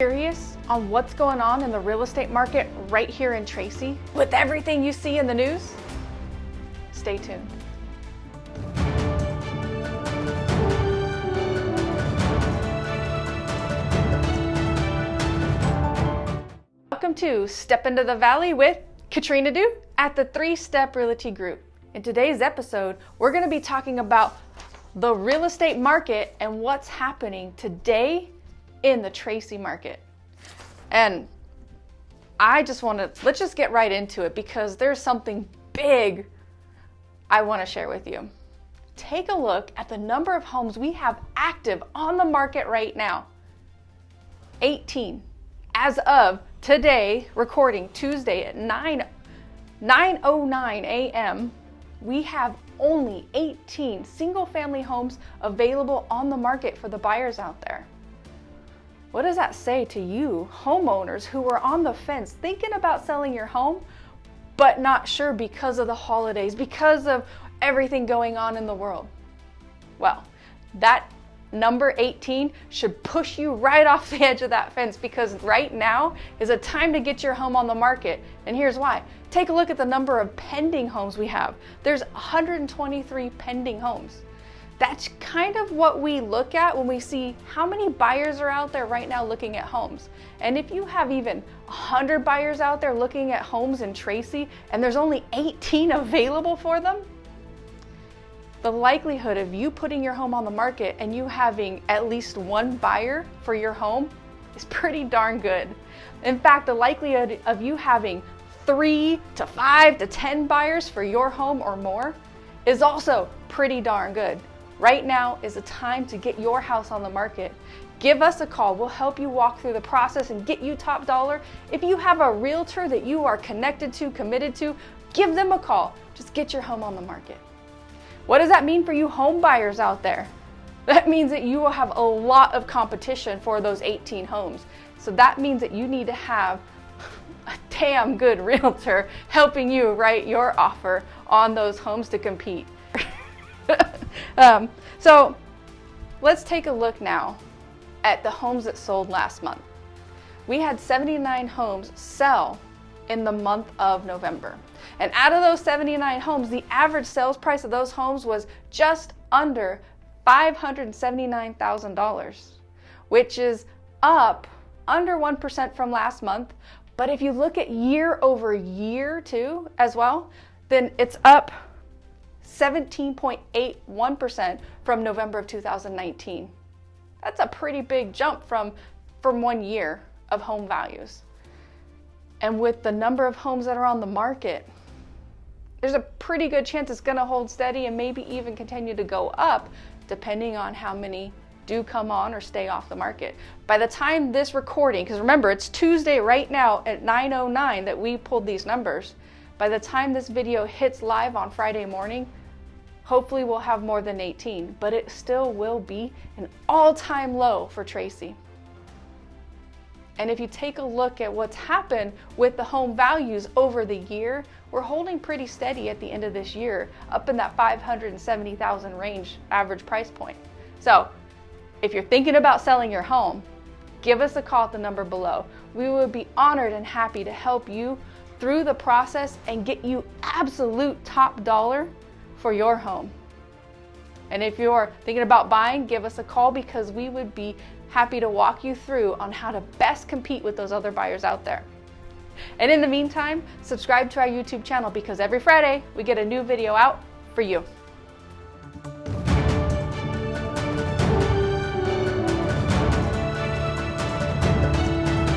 Curious on what's going on in the real estate market right here in Tracy with everything you see in the news? Stay tuned. Welcome to Step Into the Valley with Katrina Du at the Three Step Realty Group. In today's episode, we're going to be talking about the real estate market and what's happening today in the Tracy market. And I just want to, let's just get right into it because there's something big I want to share with you. Take a look at the number of homes we have active on the market right now 18. As of today, recording Tuesday at 9 9:09 a.m., we have only 18 single family homes available on the market for the buyers out there. What does that say to you, homeowners who are on the fence thinking about selling your home, but not sure because of the holidays, because of everything going on in the world? Well, that number 18 should push you right off the edge of that fence because right now is a time to get your home on the market. And here's why. Take a look at the number of pending homes we have. There's 123 pending homes that's kind of what we look at when we see how many buyers are out there right now looking at homes. And if you have even 100 buyers out there looking at homes in Tracy and there's only 18 available for them, the likelihood of you putting your home on the market and you having at least one buyer for your home is pretty darn good. In fact, the likelihood of you having three to five to 10 buyers for your home or more is also pretty darn good. Right now is a time to get your house on the market. Give us a call. We'll help you walk through the process and get you top dollar. If you have a realtor that you are connected to, committed to, give them a call. Just get your home on the market. What does that mean for you home buyers out there? That means that you will have a lot of competition for those 18 homes. So that means that you need to have a damn good realtor helping you write your offer on those homes to compete. um, so let's take a look now at the homes that sold last month. We had 79 homes sell in the month of November. And out of those 79 homes, the average sales price of those homes was just under $579,000, which is up under 1% from last month. But if you look at year over year too, as well, then it's up 17.81% from November of 2019. That's a pretty big jump from, from one year of home values. And with the number of homes that are on the market, there's a pretty good chance it's going to hold steady and maybe even continue to go up depending on how many do come on or stay off the market. By the time this recording, because remember it's Tuesday right now at 9.09 that we pulled these numbers, by the time this video hits live on Friday morning, Hopefully we'll have more than 18, but it still will be an all-time low for Tracy. And if you take a look at what's happened with the home values over the year, we're holding pretty steady at the end of this year, up in that 570,000 range average price point. So if you're thinking about selling your home, give us a call at the number below. We would be honored and happy to help you through the process and get you absolute top dollar for your home. And if you're thinking about buying, give us a call because we would be happy to walk you through on how to best compete with those other buyers out there. And in the meantime, subscribe to our YouTube channel because every Friday we get a new video out for you.